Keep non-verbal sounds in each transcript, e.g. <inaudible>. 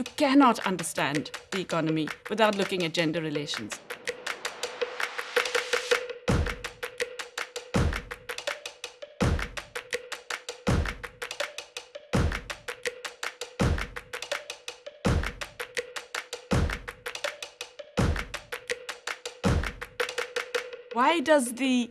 You cannot understand the economy without looking at gender relations. Why does the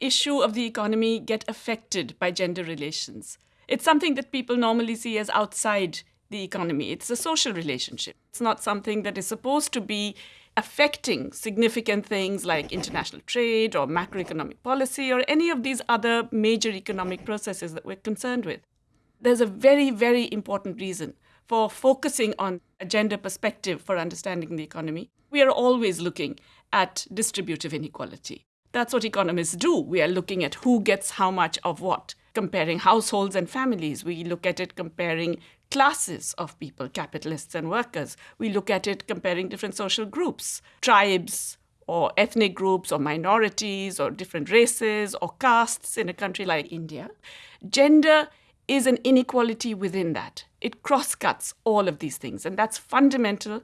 issue of the economy get affected by gender relations? It's something that people normally see as outside the economy. It's a social relationship. It's not something that is supposed to be affecting significant things like international trade or macroeconomic policy or any of these other major economic processes that we're concerned with. There's a very, very important reason for focusing on a gender perspective for understanding the economy. We are always looking at distributive inequality. That's what economists do. We are looking at who gets how much of what, comparing households and families. We look at it comparing classes of people, capitalists and workers. We look at it comparing different social groups, tribes, or ethnic groups, or minorities, or different races, or castes in a country like India. Gender is an inequality within that. It cross-cuts all of these things, and that's fundamental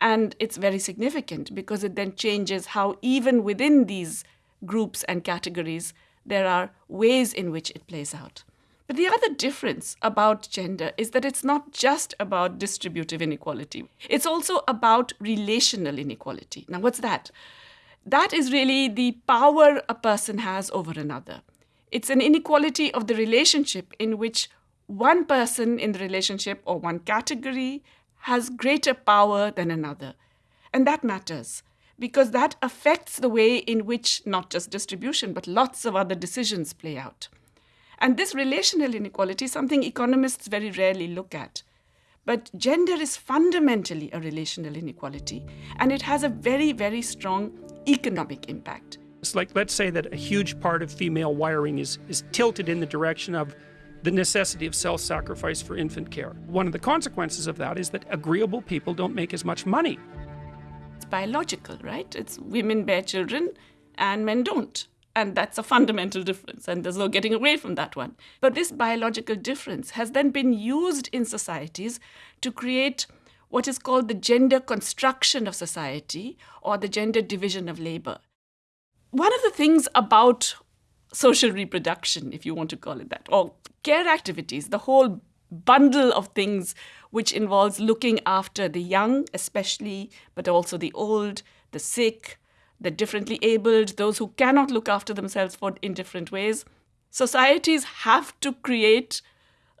and it's very significant because it then changes how even within these groups and categories there are ways in which it plays out. But the other difference about gender is that it's not just about distributive inequality. It's also about relational inequality. Now, what's that? That is really the power a person has over another. It's an inequality of the relationship in which one person in the relationship or one category has greater power than another. And that matters because that affects the way in which not just distribution, but lots of other decisions play out. And this relational inequality is something economists very rarely look at. But gender is fundamentally a relational inequality, and it has a very, very strong economic impact. It's like, let's say that a huge part of female wiring is, is tilted in the direction of the necessity of self sacrifice for infant care. One of the consequences of that is that agreeable people don't make as much money. It's biological, right? It's women bear children and men don't. And that's a fundamental difference, and there's no getting away from that one. But this biological difference has then been used in societies to create what is called the gender construction of society or the gender division of labor. One of the things about social reproduction, if you want to call it that, or care activities, the whole bundle of things which involves looking after the young, especially, but also the old, the sick, the differently abled, those who cannot look after themselves for, in different ways. Societies have to create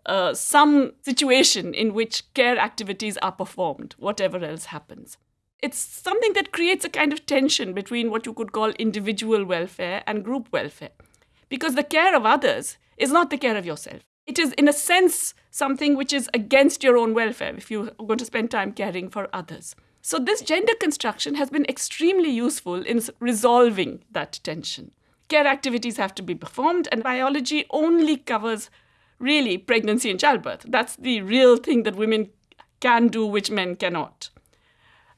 uh, some situation in which care activities are performed, whatever else happens. It's something that creates a kind of tension between what you could call individual welfare and group welfare. Because the care of others is not the care of yourself. It is, in a sense, something which is against your own welfare if you're going to spend time caring for others. So this gender construction has been extremely useful in resolving that tension. Care activities have to be performed, and biology only covers really pregnancy and childbirth. That's the real thing that women can do, which men cannot.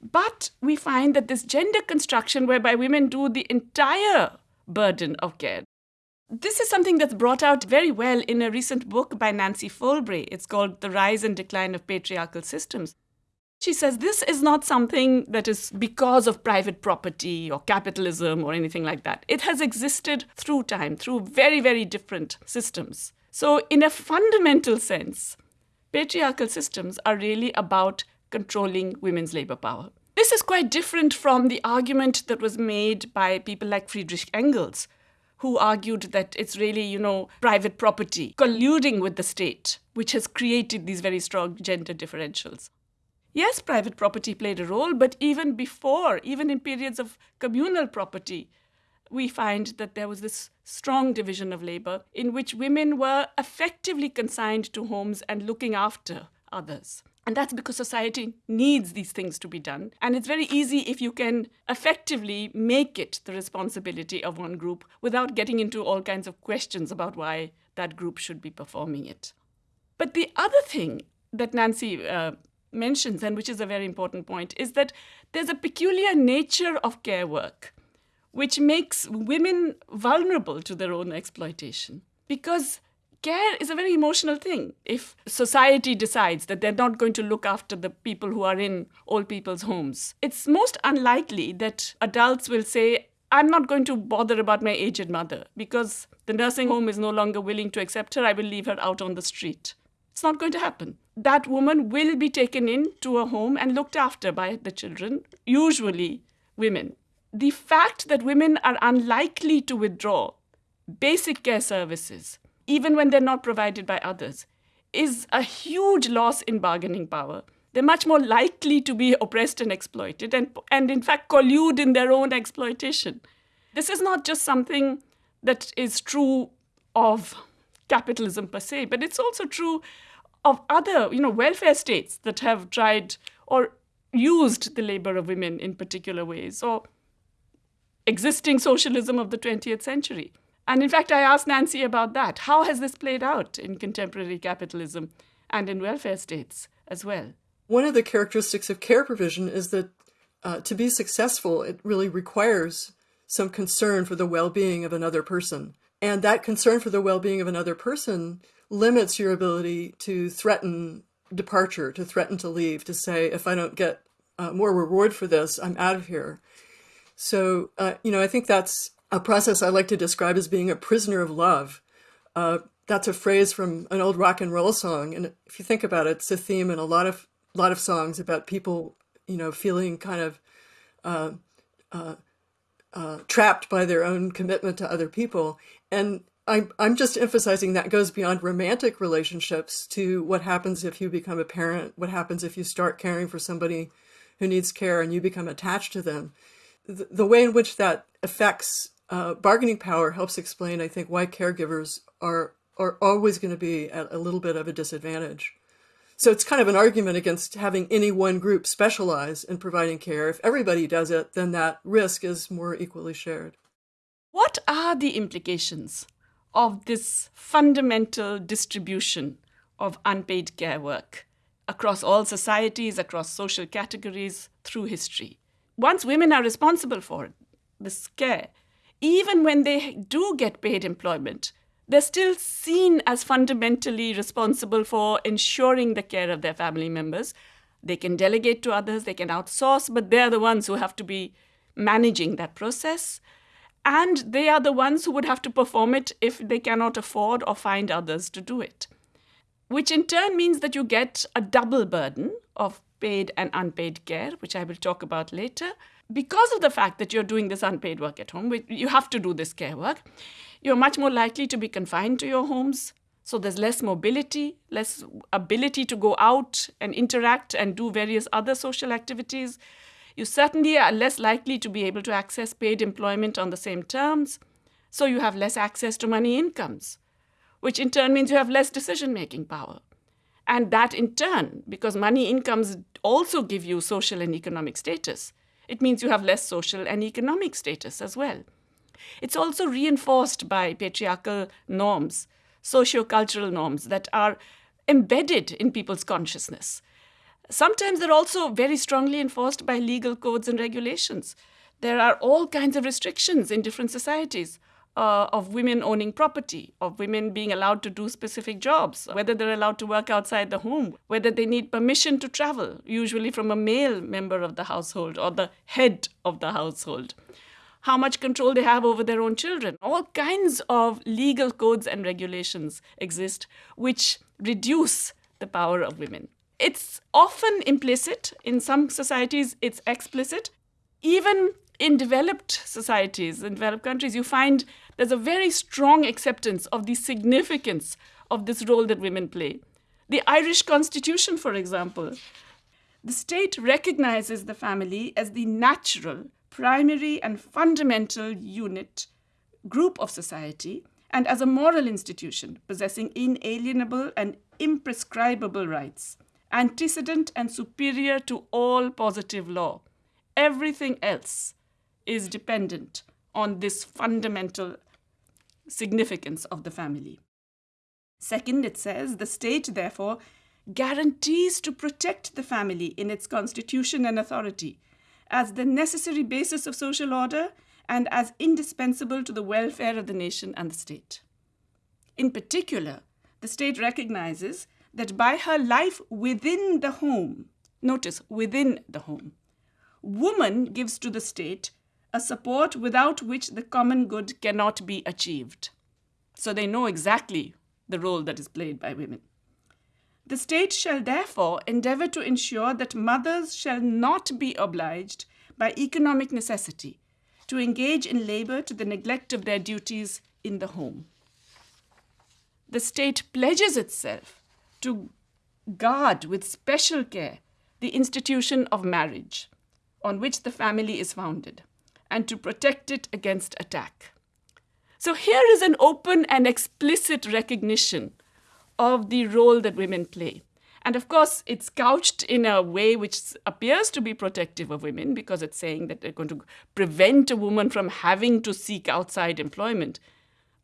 But we find that this gender construction, whereby women do the entire burden of care, this is something that's brought out very well in a recent book by Nancy Folbre. It's called The Rise and Decline of Patriarchal Systems. She says this is not something that is because of private property or capitalism or anything like that. It has existed through time, through very, very different systems. So, in a fundamental sense, patriarchal systems are really about controlling women's labor power. This is quite different from the argument that was made by people like Friedrich Engels, who argued that it's really, you know, private property colluding with the state, which has created these very strong gender differentials. Yes, private property played a role, but even before, even in periods of communal property, we find that there was this strong division of labor in which women were effectively consigned to homes and looking after others. And that's because society needs these things to be done. And it's very easy if you can effectively make it the responsibility of one group without getting into all kinds of questions about why that group should be performing it. But the other thing that Nancy uh, mentions, and which is a very important point, is that there's a peculiar nature of care work which makes women vulnerable to their own exploitation. Because care is a very emotional thing. If society decides that they're not going to look after the people who are in old people's homes, it's most unlikely that adults will say, I'm not going to bother about my aged mother because the nursing home is no longer willing to accept her. I will leave her out on the street. It's not going to happen. That woman will be taken into a home and looked after by the children, usually women. The fact that women are unlikely to withdraw basic care services, even when they're not provided by others, is a huge loss in bargaining power. They're much more likely to be oppressed and exploited, and, and in fact, collude in their own exploitation. This is not just something that is true of capitalism per se, but it's also true of other, you know, welfare states that have tried or used the labor of women in particular ways, or existing socialism of the 20th century. And in fact, I asked Nancy about that. How has this played out in contemporary capitalism and in welfare states as well? One of the characteristics of care provision is that uh, to be successful, it really requires some concern for the well being of another person. And that concern for the well being of another person limits your ability to threaten departure, to threaten to leave, to say, if I don't get uh, more reward for this, I'm out of here. So, uh, you know, I think that's a process I like to describe as being a prisoner of love. Uh, that's a phrase from an old rock and roll song, and if you think about it, it's a theme in a lot of lot of songs about people, you know, feeling kind of uh, uh, uh, trapped by their own commitment to other people. And I'm, I'm just emphasizing that goes beyond romantic relationships to what happens if you become a parent, what happens if you start caring for somebody who needs care and you become attached to them. The, the way in which that affects uh, bargaining power helps explain, I think, why caregivers are are always going to be at a little bit of a disadvantage. So it's kind of an argument against having any one group specialize in providing care. If everybody does it, then that risk is more equally shared. What are the implications of this fundamental distribution of unpaid care work across all societies, across social categories, through history? Once women are responsible for this care, even when they do get paid employment, they're still seen as fundamentally responsible for ensuring the care of their family members. They can delegate to others, they can outsource, but they're the ones who have to be managing that process. And they are the ones who would have to perform it if they cannot afford or find others to do it. Which in turn means that you get a double burden of paid and unpaid care, which I will talk about later, because of the fact that you're doing this unpaid work at home, you have to do this care work, you're much more likely to be confined to your homes. So there's less mobility, less ability to go out and interact and do various other social activities. You certainly are less likely to be able to access paid employment on the same terms. So you have less access to money incomes, which in turn means you have less decision making power. And that in turn, because money incomes also give you social and economic status, it means you have less social and economic status as well. It's also reinforced by patriarchal norms, socio-cultural norms that are embedded in people's consciousness. Sometimes they're also very strongly enforced by legal codes and regulations. There are all kinds of restrictions in different societies uh, of women owning property, of women being allowed to do specific jobs, whether they're allowed to work outside the home, whether they need permission to travel, usually from a male member of the household or the head of the household, how much control they have over their own children. All kinds of legal codes and regulations exist which reduce the power of women. It's often implicit, in some societies, it's explicit. Even in developed societies, in developed countries, you find there's a very strong acceptance of the significance of this role that women play. The Irish Constitution, for example, the state recognizes the family as the natural, primary, and fundamental unit, group of society, and as a moral institution possessing inalienable and imprescriptible rights, antecedent and superior to all positive law. Everything else is dependent on this fundamental significance of the family. Second, it says the state, therefore, guarantees to protect the family in its constitution and authority as the necessary basis of social order and as indispensable to the welfare of the nation and the state. In particular, the state recognizes that by her life within the home, notice within the home, woman gives to the state a support without which the common good cannot be achieved. So they know exactly the role that is played by women. The state shall therefore endeavor to ensure that mothers shall not be obliged by economic necessity to engage in labor to the neglect of their duties in the home. The state pledges itself to guard with special care the institution of marriage on which the family is founded and to protect it against attack. So here is an open and explicit recognition of the role that women play. And of course, it's couched in a way which appears to be protective of women because it's saying that they're going to prevent a woman from having to seek outside employment.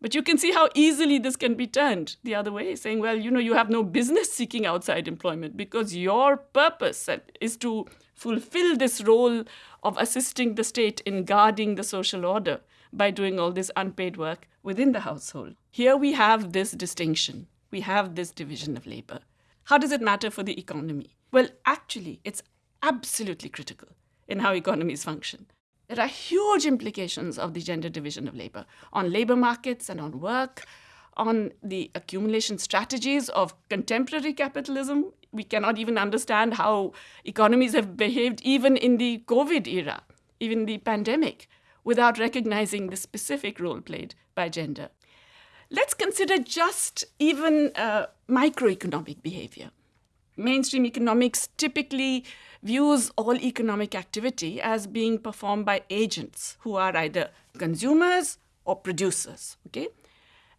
But you can see how easily this can be turned the other way, saying, well, you know, you have no business seeking outside employment because your purpose is to fulfill this role of assisting the state in guarding the social order by doing all this unpaid work within the household. Here we have this distinction. We have this division of labor. How does it matter for the economy? Well, actually, it's absolutely critical in how economies function. There are huge implications of the gender division of labor on labor markets and on work, on the accumulation strategies of contemporary capitalism. We cannot even understand how economies have behaved even in the COVID era, even the pandemic, without recognizing the specific role played by gender. Let's consider just even uh, microeconomic behavior. Mainstream economics typically views all economic activity as being performed by agents who are either consumers or producers. Okay?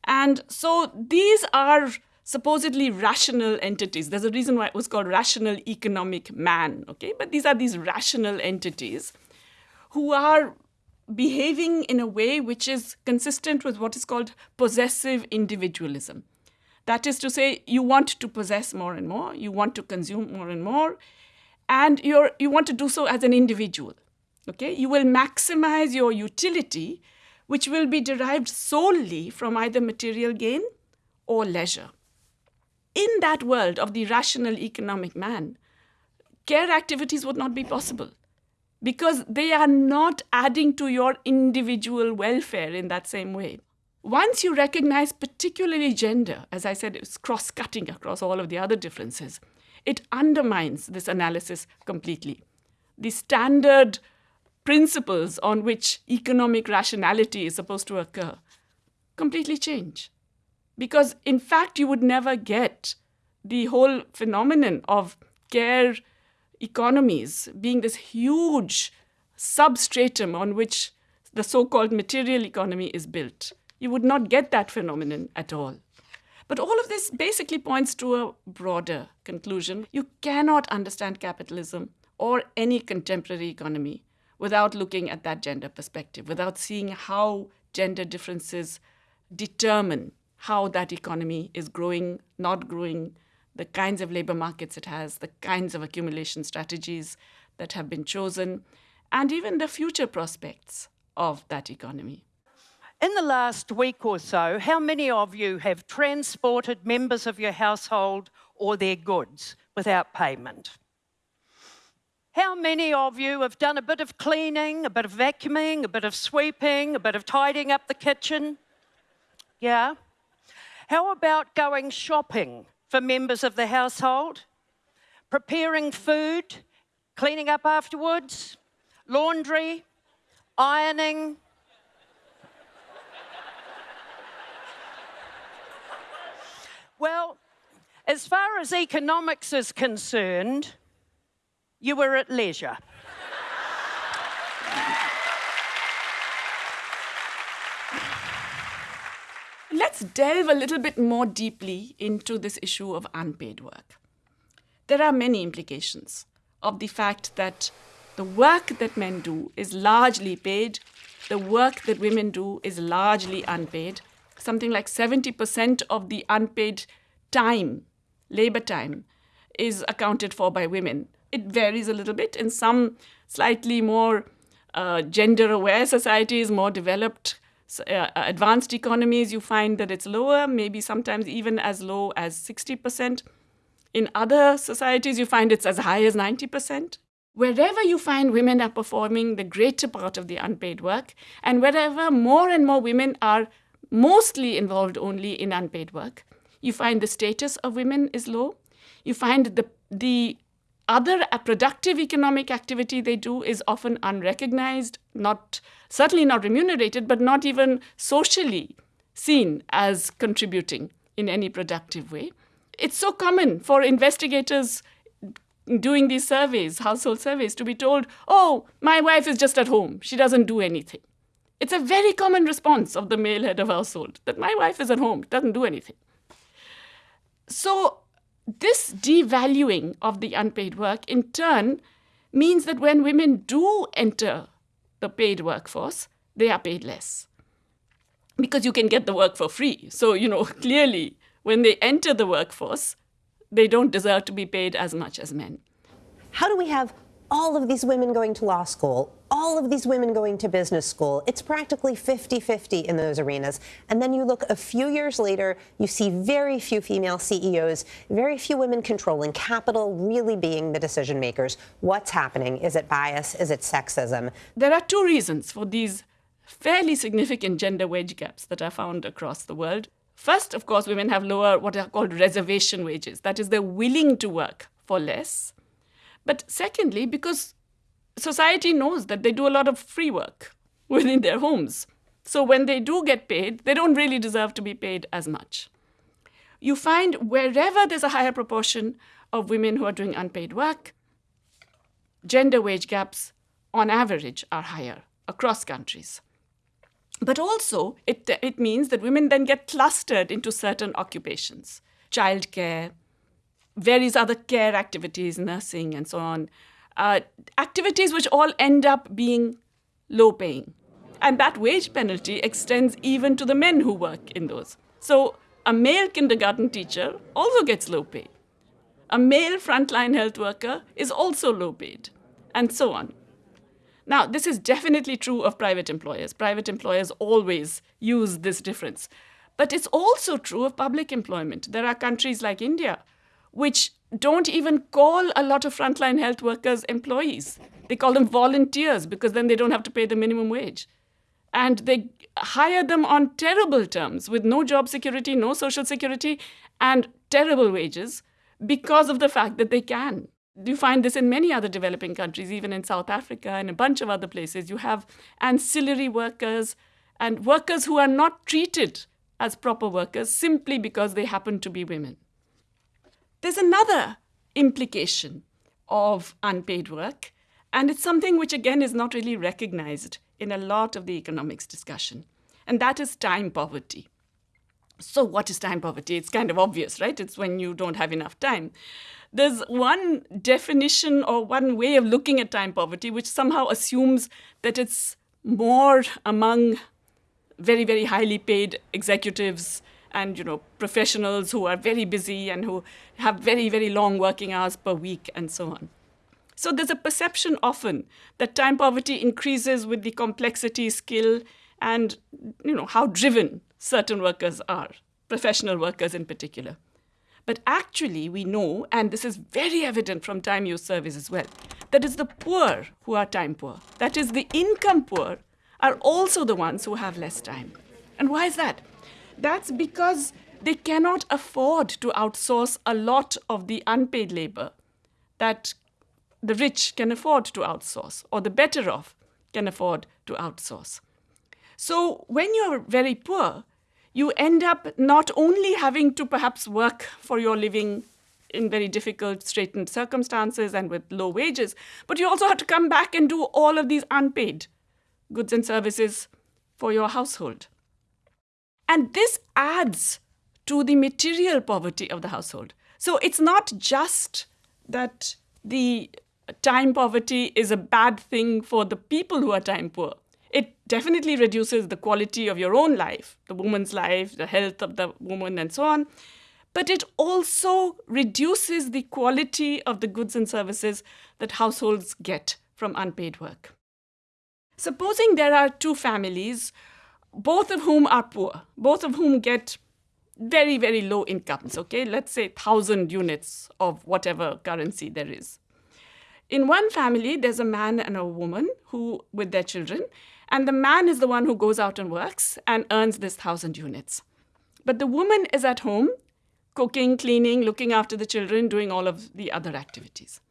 And so these are supposedly rational entities. There's a reason why it was called rational economic man. Okay? But these are these rational entities who are behaving in a way which is consistent with what is called possessive individualism. That is to say, you want to possess more and more, you want to consume more and more, and you're, you want to do so as an individual. Okay? You will maximize your utility, which will be derived solely from either material gain or leisure. In that world of the rational economic man, care activities would not be possible because they are not adding to your individual welfare in that same way. Once you recognize, particularly gender, as I said, it's cross cutting across all of the other differences, it undermines this analysis completely. The standard principles on which economic rationality is supposed to occur completely change. Because, in fact, you would never get the whole phenomenon of care economies being this huge substratum on which the so called material economy is built. You would not get that phenomenon at all. But all of this basically points to a broader conclusion. You cannot understand capitalism or any contemporary economy without looking at that gender perspective, without seeing how gender differences determine how that economy is growing, not growing, the kinds of labor markets it has, the kinds of accumulation strategies that have been chosen, and even the future prospects of that economy. In the last week or so, how many of you have transported members of your household or their goods without payment? How many of you have done a bit of cleaning, a bit of vacuuming, a bit of sweeping, a bit of tidying up the kitchen? Yeah? How about going shopping for members of the household, preparing food, cleaning up afterwards, laundry, ironing. Well, as far as economics is concerned, you were at leisure. let's delve a little bit more deeply into this issue of unpaid work. There are many implications of the fact that the work that men do is largely paid, the work that women do is largely unpaid. Something like 70% of the unpaid time, labor time, is accounted for by women. It varies a little bit. In some slightly more uh, gender aware societies, more developed uh, advanced economies, you find that it's lower, maybe sometimes even as low as 60%. In other societies, you find it's as high as 90%. Wherever you find women are performing the greater part of the unpaid work, and wherever more and more women are mostly involved only in unpaid work, you find the status of women is low. You find the, the other productive economic activity they do is often unrecognized, not certainly not remunerated, but not even socially seen as contributing in any productive way. It's so common for investigators doing these surveys, household surveys, to be told, oh, my wife is just at home, she doesn't do anything. It's a very common response of the male head of household that my wife is at home, doesn't do anything. So this devaluing of the unpaid work in turn means that when women do enter the paid workforce, they are paid less because you can get the work for free. So, you know, <laughs> clearly when they enter the workforce, they don't deserve to be paid as much as men. How do we have all of these women going to law school, all of these women going to business school. It's practically 50 50 in those arenas. And then you look a few years later, you see very few female CEOs, very few women controlling capital, really being the decision makers. What's happening? Is it bias? Is it sexism? There are two reasons for these fairly significant gender wage gaps that are found across the world. First, of course, women have lower, what are called reservation wages. That is, they're willing to work for less. But secondly, because society knows that they do a lot of free work <laughs> within their homes. So when they do get paid, they don't really deserve to be paid as much. You find wherever there's a higher proportion of women who are doing unpaid work, gender wage gaps on average are higher across countries. But also, it, it means that women then get clustered into certain occupations childcare, various other care activities, nursing, and so on. Uh, activities which all end up being low paying. And that wage penalty extends even to the men who work in those. So a male kindergarten teacher also gets low pay. A male frontline health worker is also low paid, and so on. Now, this is definitely true of private employers. Private employers always use this difference. But it's also true of public employment. There are countries like India which don't even call a lot of frontline health workers employees. They call them volunteers because then they don't have to pay the minimum wage. And they hire them on terrible terms with no job security, no social security, and terrible wages because of the fact that they can. You find this in many other developing countries, even in South Africa and a bunch of other places. You have ancillary workers and workers who are not treated as proper workers simply because they happen to be women. There's another implication of unpaid work, and it's something which, again, is not really recognized in a lot of the economics discussion, and that is time poverty. So, what is time poverty? It's kind of obvious, right? It's when you don't have enough time. There's one definition or one way of looking at time poverty which somehow assumes that it's more among very, very highly paid executives and you know professionals who are very busy and who have very very long working hours per week and so on. So there's a perception often that time poverty increases with the complexity skill and you know how driven certain workers are professional workers in particular. But actually we know and this is very evident from time use surveys as well that it's the poor who are time poor. That is the income poor are also the ones who have less time. And why is that that's because they cannot afford to outsource a lot of the unpaid labor that the rich can afford to outsource, or the better off can afford to outsource. So when you're very poor, you end up not only having to perhaps work for your living in very difficult, straitened circumstances and with low wages, but you also have to come back and do all of these unpaid goods and services for your household. And this adds to the material poverty of the household. So it's not just that the time poverty is a bad thing for the people who are time poor. It definitely reduces the quality of your own life, the woman's life, the health of the woman, and so on. But it also reduces the quality of the goods and services that households get from unpaid work. Supposing there are two families both of whom are poor, both of whom get very, very low incomes, okay? Let's say 1,000 units of whatever currency there is. In one family, there's a man and a woman who, with their children, and the man is the one who goes out and works and earns this 1,000 units. But the woman is at home, cooking, cleaning, looking after the children, doing all of the other activities.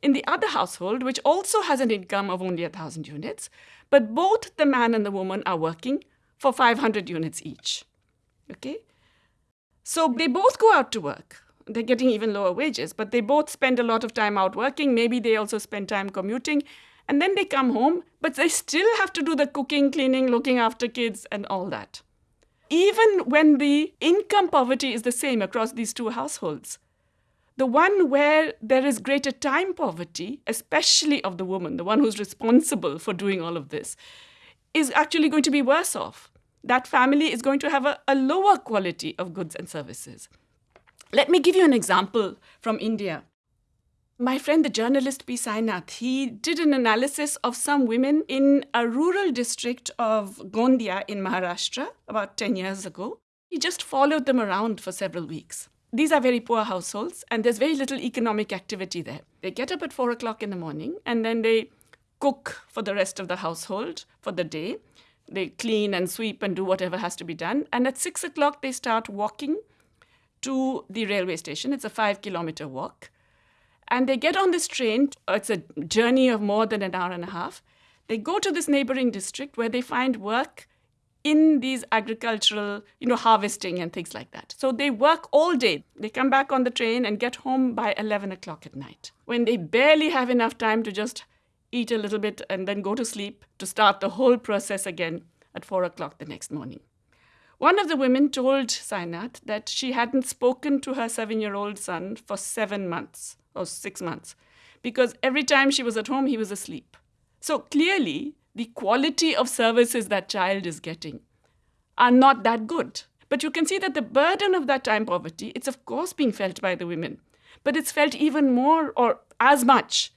In the other household, which also has an income of only 1,000 units, but both the man and the woman are working for 500 units each. Okay? So they both go out to work. They're getting even lower wages, but they both spend a lot of time out working. Maybe they also spend time commuting. And then they come home, but they still have to do the cooking, cleaning, looking after kids, and all that. Even when the income poverty is the same across these two households, the one where there is greater time poverty, especially of the woman, the one who's responsible for doing all of this, is actually going to be worse off that family is going to have a, a lower quality of goods and services. Let me give you an example from India. My friend, the journalist P. Sainath, he did an analysis of some women in a rural district of Gondia in Maharashtra about 10 years ago. He just followed them around for several weeks. These are very poor households, and there's very little economic activity there. They get up at 4 o'clock in the morning, and then they cook for the rest of the household for the day they clean and sweep and do whatever has to be done. And at six o'clock, they start walking to the railway station. It's a five kilometer walk. And they get on this train. It's a journey of more than an hour and a half. They go to this neighboring district where they find work in these agricultural, you know, harvesting and things like that. So they work all day. They come back on the train and get home by 11 o'clock at night when they barely have enough time to just eat a little bit, and then go to sleep to start the whole process again at four o'clock the next morning. One of the women told Sainath that she hadn't spoken to her seven year old son for seven months or six months because every time she was at home, he was asleep. So clearly, the quality of services that child is getting are not that good. But you can see that the burden of that time poverty, it's of course being felt by the women, but it's felt even more or as much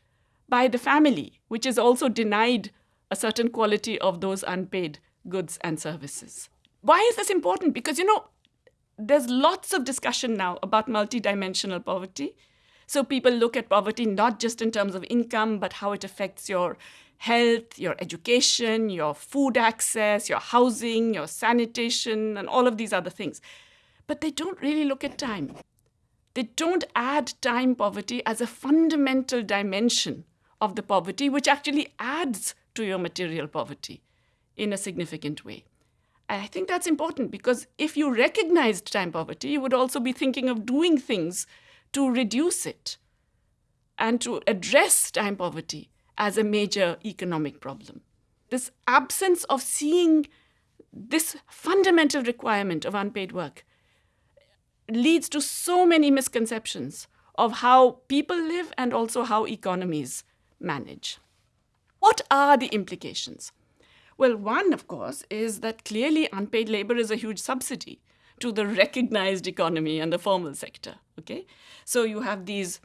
by the family, which is also denied a certain quality of those unpaid goods and services. Why is this important? Because, you know, there's lots of discussion now about multidimensional poverty. So people look at poverty not just in terms of income, but how it affects your health, your education, your food access, your housing, your sanitation, and all of these other things. But they don't really look at time. They don't add time poverty as a fundamental dimension of the poverty, which actually adds to your material poverty in a significant way. I think that's important because if you recognized time poverty, you would also be thinking of doing things to reduce it and to address time poverty as a major economic problem. This absence of seeing this fundamental requirement of unpaid work leads to so many misconceptions of how people live and also how economies manage. What are the implications? Well, one, of course, is that clearly unpaid labor is a huge subsidy to the recognized economy and the formal sector. Okay? So you have these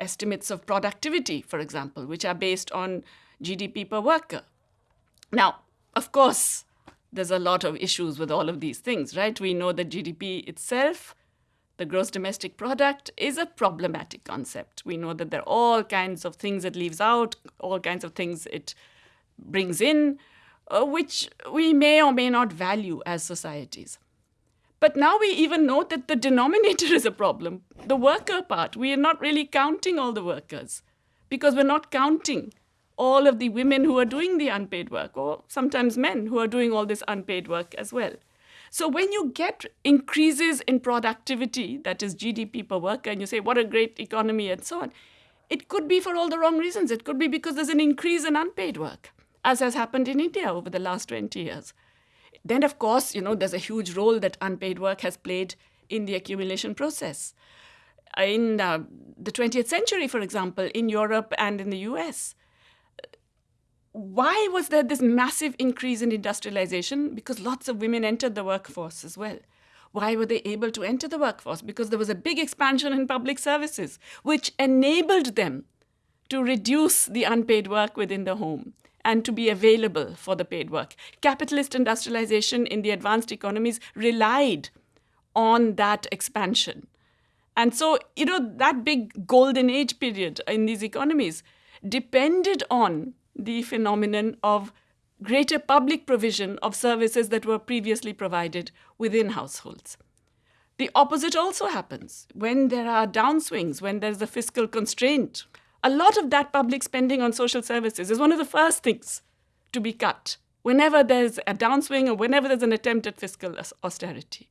estimates of productivity, for example, which are based on GDP per worker. Now, of course, there's a lot of issues with all of these things, right? We know that GDP itself the gross domestic product is a problematic concept. We know that there are all kinds of things it leaves out, all kinds of things it brings in, uh, which we may or may not value as societies. But now we even know that the denominator <laughs> is a problem. The worker part, we are not really counting all the workers because we're not counting all of the women who are doing the unpaid work, or sometimes men who are doing all this unpaid work as well. So when you get increases in productivity, that is GDP per worker, and you say, what a great economy and so on, it could be for all the wrong reasons. It could be because there's an increase in unpaid work, as has happened in India over the last 20 years. Then, of course, you know, there's a huge role that unpaid work has played in the accumulation process. In uh, the 20th century, for example, in Europe and in the US, why was there this massive increase in industrialization? Because lots of women entered the workforce as well. Why were they able to enter the workforce? Because there was a big expansion in public services, which enabled them to reduce the unpaid work within the home and to be available for the paid work. Capitalist industrialization in the advanced economies relied on that expansion. And so, you know, that big golden age period in these economies depended on the phenomenon of greater public provision of services that were previously provided within households. The opposite also happens when there are downswings, when there's a fiscal constraint. A lot of that public spending on social services is one of the first things to be cut whenever there's a downswing or whenever there's an attempt at fiscal austerity.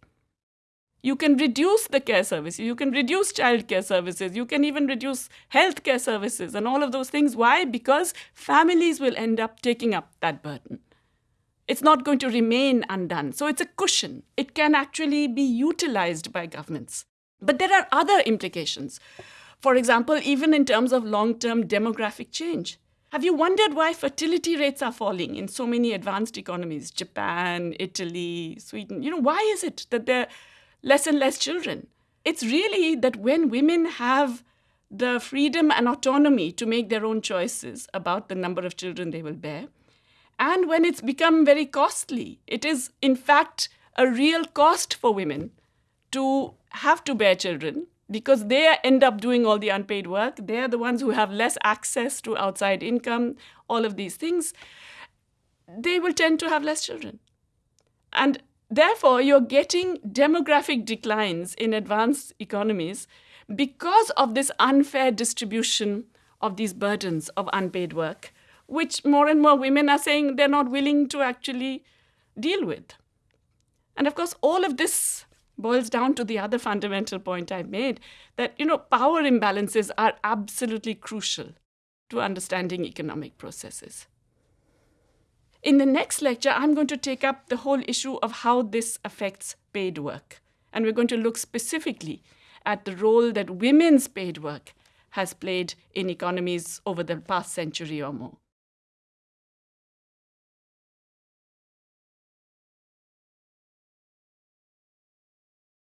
You can reduce the care services, you can reduce childcare services, you can even reduce healthcare services and all of those things. Why? Because families will end up taking up that burden. It's not going to remain undone. So it's a cushion. It can actually be utilized by governments. But there are other implications. For example, even in terms of long term demographic change. Have you wondered why fertility rates are falling in so many advanced economies? Japan, Italy, Sweden. You know, why is it that there are less and less children. It's really that when women have the freedom and autonomy to make their own choices about the number of children they will bear, and when it's become very costly, it is in fact a real cost for women to have to bear children because they end up doing all the unpaid work. They're the ones who have less access to outside income, all of these things. They will tend to have less children. And Therefore, you're getting demographic declines in advanced economies because of this unfair distribution of these burdens of unpaid work, which more and more women are saying they're not willing to actually deal with. And of course, all of this boils down to the other fundamental point I made that you know power imbalances are absolutely crucial to understanding economic processes. In the next lecture, I'm going to take up the whole issue of how this affects paid work. And we're going to look specifically at the role that women's paid work has played in economies over the past century or more.